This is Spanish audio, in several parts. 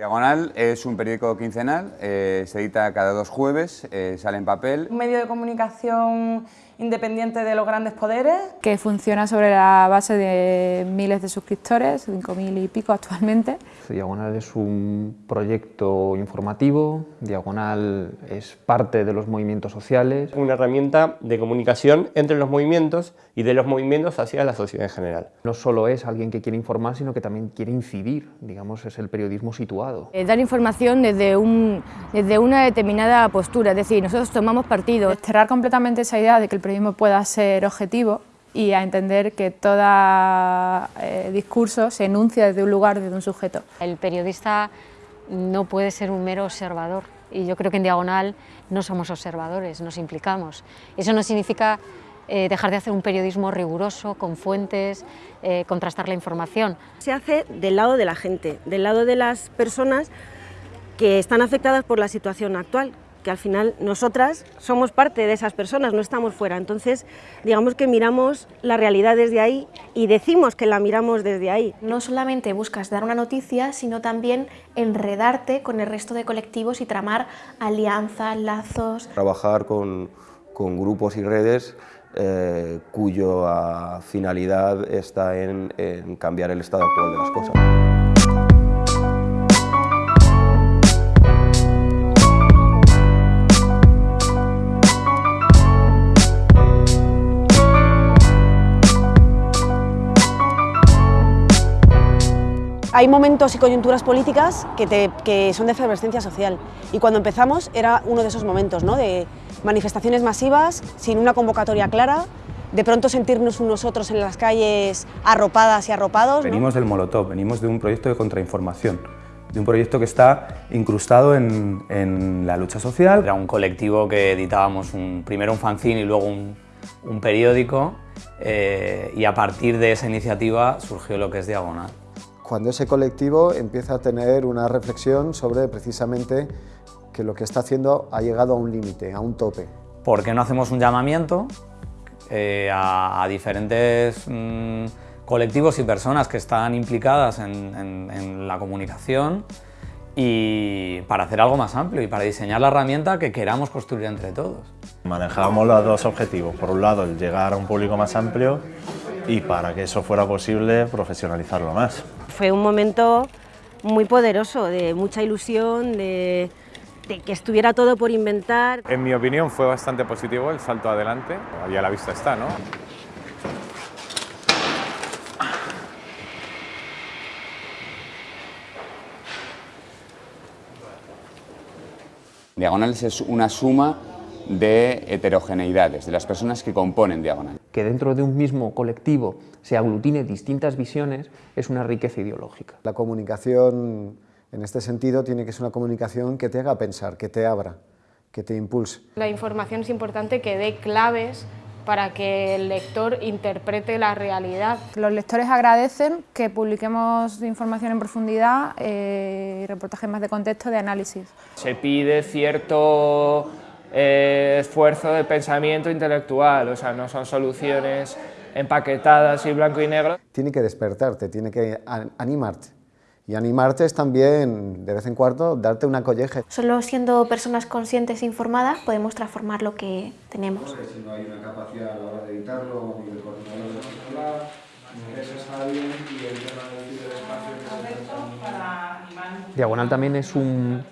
Diagonal es un periódico quincenal, eh, se edita cada dos jueves, eh, sale en papel. Un medio de comunicación independiente de los grandes poderes. Que funciona sobre la base de miles de suscriptores, 5.000 y pico actualmente. Diagonal es un proyecto informativo, Diagonal es parte de los movimientos sociales. Una herramienta de comunicación entre los movimientos y de los movimientos hacia la sociedad en general. No solo es alguien que quiere informar, sino que también quiere incidir, digamos, es el periodismo situado. Eh, dar información desde, un, desde una determinada postura, es decir, nosotros tomamos partido. Desterrar completamente esa idea de que el periodismo pueda ser objetivo y a entender que todo eh, discurso se enuncia desde un lugar, desde un sujeto. El periodista no puede ser un mero observador y yo creo que en Diagonal no somos observadores, nos implicamos. Eso no significa eh, dejar de hacer un periodismo riguroso, con fuentes, eh, contrastar la información. Se hace del lado de la gente, del lado de las personas que están afectadas por la situación actual, que al final nosotras somos parte de esas personas, no estamos fuera. Entonces, digamos que miramos la realidad desde ahí y decimos que la miramos desde ahí. No solamente buscas dar una noticia, sino también enredarte con el resto de colectivos y tramar alianzas, lazos. Trabajar con, con grupos y redes eh, cuya finalidad está en, en cambiar el estado actual de las cosas. Hay momentos y coyunturas políticas que, son de efervescencia social y cuando empezamos era uno de esos momentos, ¿no? de manifestaciones masivas, sin una convocatoria clara, de pronto sentirnos unos otros en las calles arropadas y arropados. Venimos del Molotov, venimos de un proyecto de contrainformación, de un proyecto que está incrustado en, la lucha social. Era un colectivo que editábamos un, primero un fanzine y luego un, periódico eh, y a partir de esa iniciativa surgió lo que es Diagonal cuando ese colectivo empieza a tener una reflexión sobre precisamente que lo que está haciendo ha llegado a un límite, a un tope. ¿Por qué no hacemos un llamamiento eh, a, diferentes mm, colectivos y personas que están implicadas en, la comunicación y para hacer algo más amplio y para diseñar la herramienta que queramos construir entre todos. Manejamos los dos objetivos, por un lado el llegar a un público más amplio y para que eso fuera posible profesionalizarlo más fue un momento muy poderoso, de mucha ilusión, de, que estuviera todo por inventar. En mi opinión fue bastante positivo el salto adelante, ahí a la vista está, ¿no? Diagonales es una suma de heterogeneidades, de las personas que componen Diagonal. Que dentro de un mismo colectivo se aglutine distintas visiones es una riqueza ideológica. La comunicación, en este sentido, tiene que ser una comunicación que te haga pensar, que te abra, que te impulse. La información es importante que dé claves para que el lector interprete la realidad. Los lectores agradecen que publiquemos información en profundidad eh, y reportajes más de contexto de análisis. Se pide cierto eh, esfuerzo de pensamiento intelectual, o sea, no son soluciones empaquetadas y blanco y negro. Tiene que despertarte, tiene que animarte. Y animarte es también, de vez en cuando, darte una colleje. Solo siendo personas conscientes e informadas podemos transformar lo que tenemos. Si no hay una capacidad a la hora de editarlo, ni del coordinador de controlar, a alguien y el tema del espacio... Diagonal también es un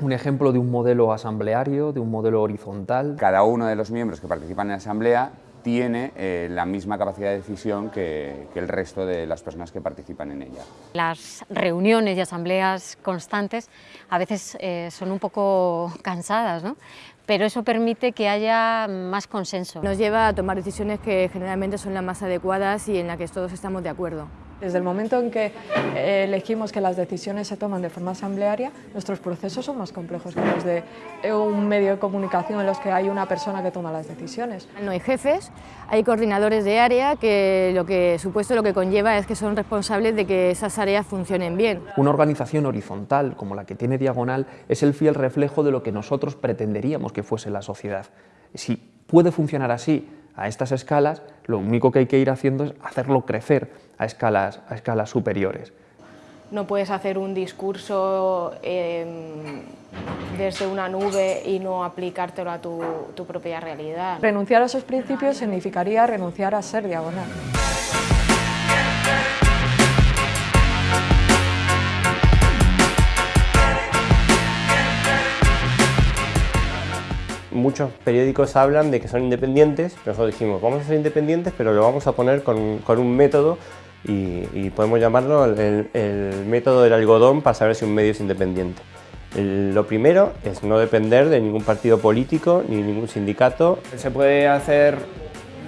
un ejemplo de un modelo asambleario, de un modelo horizontal. Cada uno de los miembros que participan en la asamblea tiene eh, la misma capacidad de decisión que, el resto de las personas que participan en ella. Las reuniones y asambleas constantes a veces eh, son un poco cansadas, ¿no? Pero eso permite que haya más consenso. Nos lleva a tomar decisiones que generalmente son las más adecuadas y en las que todos estamos de acuerdo. Desde el momento en que eh, elegimos que las decisiones se toman de forma asamblearia, nuestros procesos son más complejos que los de eh, un medio de comunicación en los que hay una persona que toma las decisiones. No hay jefes, hay coordinadores de área que lo que supuesto lo que conlleva es que son responsables de que esas áreas funcionen bien. Una organización horizontal como la que tiene Diagonal es el fiel reflejo de lo que nosotros pretenderíamos que fuese la sociedad. Si puede funcionar así a estas escalas, lo único que hay que ir haciendo es hacerlo crecer a escalas, a escalas superiores. no puedes hacer un discurso em, desde una nube y no aplicártelo a tu, tu propia realidad. Renunciar a esos principios significaría renunciar a ser diagonal. Muchos periódicos hablan de que son independientes, nosotros dijimos, vamos a ser independientes, pero lo vamos a poner con, con un método y, podemos llamarlo el, el, método del algodón para saber si un medio es independiente. lo primero es no depender de ningún partido político ni ningún sindicato. Se puede hacer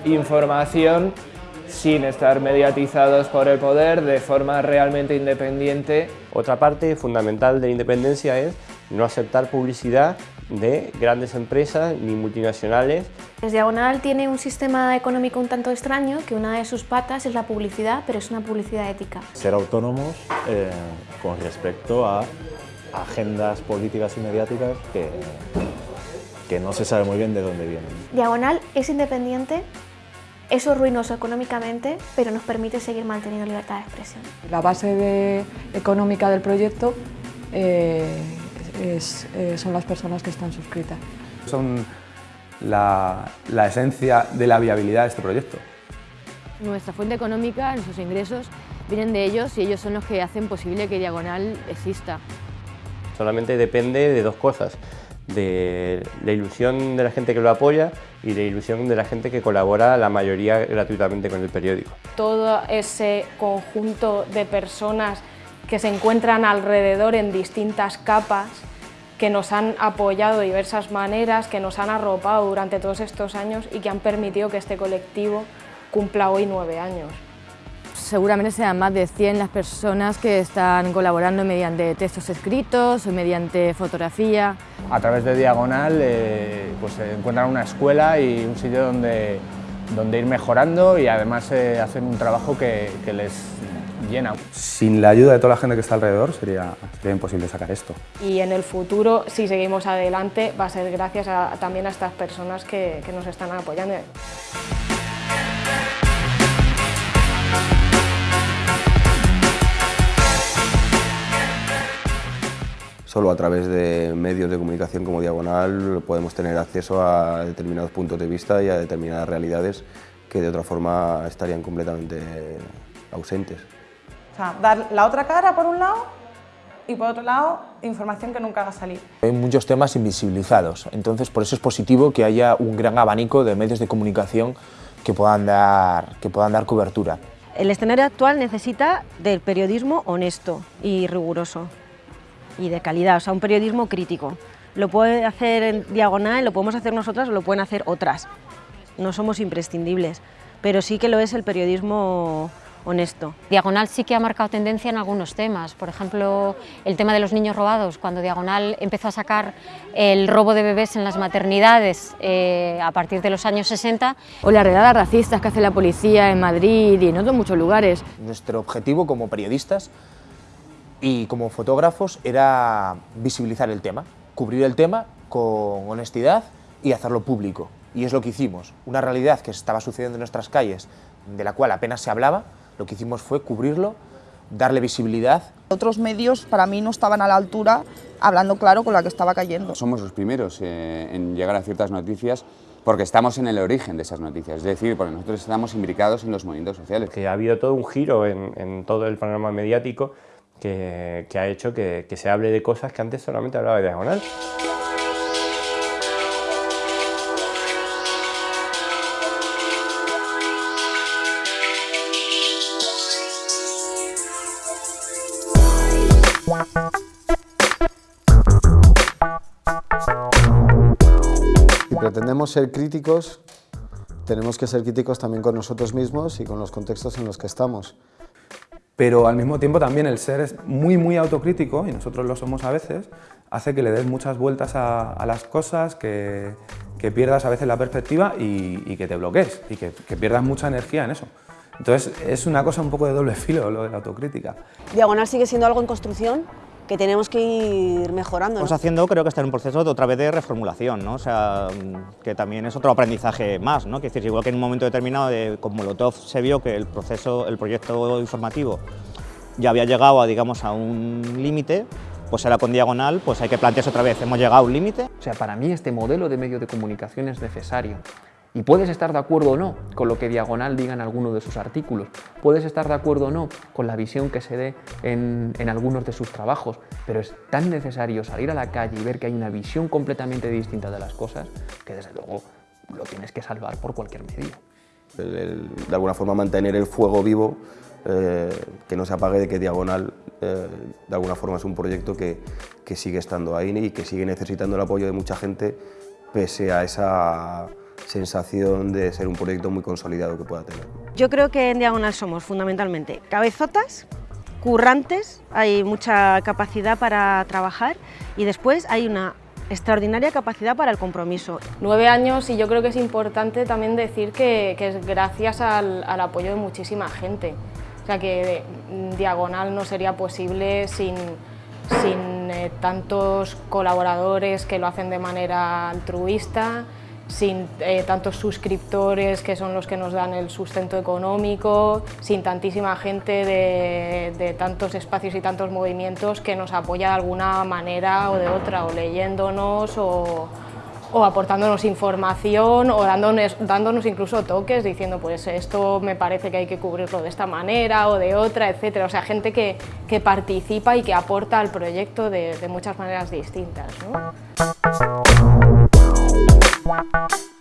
información sin estar mediatizados por el poder, de forma realmente independiente. Otra parte fundamental de la independencia es no aceptar publicidad de grandes empresas ni multinacionales. Es Diagonal tiene un sistema económico un tanto extraño, que una de sus patas es la publicidad, pero es una publicidad ética. Ser autónomos eh, con respecto a agendas políticas y mediáticas que, que no se sabe muy bien de dónde vienen. Diagonal es independiente, eso es ruinoso económicamente, pero nos permite seguir manteniendo libertad de expresión. La base económica del proyecto eh, eh, son las personas que están suscritas. Son la, la esencia de la viabilidad de este proyecto. Nuestra fuente económica, nuestros ingresos, vienen de ellos y ellos son los que hacen posible que Diagonal exista. Solamente depende de dos cosas, de la ilusión de la gente que lo apoya y de la ilusión de la gente que colabora la mayoría gratuitamente con el periódico. Todo ese conjunto de personas que se encuentran alrededor en distintas capas, que nos han apoyado de diversas maneras, que nos han arropado durante todos estos años y que han permitido que este colectivo cumpla hoy nueve años. Seguramente sean más de 100 las personas que están colaborando mediante textos escritos o mediante fotografía. A través de Diagonal eh, pues, se encuentran una escuela y un sitio donde, donde ir mejorando y además eh, hacen un trabajo que, que les llena. Sin la ayuda de toda la gente que está alrededor sería, sería imposible sacar esto. Y en el futuro, si seguimos adelante, va a ser gracias a, también a estas personas que, que nos están apoyando. Solo a través de medios de comunicación como Diagonal podemos tener acceso a determinados puntos de vista y a determinadas realidades que de otra forma estarían completamente ausentes. O sea, dar la otra cara por un lado y por otro lado información que nunca haga salir. Hay muchos temas invisibilizados, entonces por eso es positivo que haya un gran abanico de medios de comunicación que puedan dar, que puedan dar cobertura. El escenario actual necesita del periodismo honesto y riguroso y de calidad, o sea, un periodismo crítico. Lo puede hacer en diagonal, lo podemos hacer nosotras o lo pueden hacer otras. No somos imprescindibles, pero sí que lo es el periodismo honesto. Diagonal sí que ha marcado tendencia en algunos temas, por ejemplo, el tema de los niños robados, cuando Diagonal empezó a sacar el robo de bebés en las maternidades eh, a partir de los años 60. O las redadas racistas que hace la policía en Madrid y en otros muchos lugares. Nuestro objetivo como periodistas y como fotógrafos era visibilizar el tema, cubrir el tema con honestidad y hacerlo público. Y es lo que hicimos, una realidad que estaba sucediendo en nuestras calles, de la cual apenas se hablaba, lo que hicimos fue cubrirlo, darle visibilidad. Otros medios para mí no estaban a la altura, hablando claro con la que estaba cayendo. Somos los primeros eh, en llegar a ciertas noticias porque estamos en el origen de esas noticias, es decir, porque nosotros estamos imbricados en los movimientos sociales. Que ha habido todo un giro en, en todo el panorama mediático que, que ha hecho que, que se hable de cosas que antes solamente hablaba de diagonal. Pretendemos ser críticos, tenemos que ser críticos también con nosotros mismos y con los contextos en los que estamos. Pero al mismo tiempo también el ser es muy, muy autocrítico, y nosotros lo somos a veces, hace que le des muchas vueltas a, a las cosas, que, que, pierdas a veces la perspectiva y, y que te bloquees, y que, que pierdas mucha energía en eso. Entonces es una cosa un poco de doble filo lo de la autocrítica. Diagonal sigue siendo algo en construcción que tenemos que ir mejorando. Estamos haciendo, creo que está en un proceso de otra vez de reformulación, ¿no? o sea, que también es otro aprendizaje más, ¿no? que es decir, igual que en un momento determinado de, con Molotov se vio que el proceso, el proyecto informativo ya había llegado a, digamos, a un límite, pues ahora con Diagonal pues hay que plantearse otra vez, hemos llegado a un límite. O sea, para mí este modelo de medio de comunicación es necesario. Y puedes estar de acuerdo o no con lo que Diagonal diga en alguno de sus artículos, puedes estar de acuerdo o no con la visión que se dé en, en, algunos de sus trabajos, pero es tan necesario salir a la calle y ver que hay una visión completamente distinta de las cosas que desde luego lo tienes que salvar por cualquier medio. El, el, de alguna forma mantener el fuego vivo, eh, que no se apague de que Diagonal eh, de alguna forma es un proyecto que, que sigue estando ahí y que sigue necesitando el apoyo de mucha gente pese a esa sensación de ser un proyecto muy consolidado que pueda tener. Yo creo que en Diagonal somos fundamentalmente cabezotas, currantes, hay mucha capacidad para trabajar y después hay una extraordinaria capacidad para el compromiso. Nueve años y yo creo que es importante también decir que, que es gracias al, al, apoyo de muchísima gente. O sea que Diagonal no sería posible sin, sin eh, tantos colaboradores que lo hacen de manera altruista, sin eh, tantos suscriptores que son los que nos dan el sustento económico, sin tantísima gente de, de, tantos espacios y tantos movimientos que nos apoya de alguna manera o de otra, o leyéndonos o, aportándonos información o dándonos, dándonos incluso toques diciendo pues esto me parece que hay que cubrirlo de esta manera o de otra, etcétera. O sea, gente que, que participa y que aporta al proyecto de, de muchas maneras distintas. ¿no? Bye.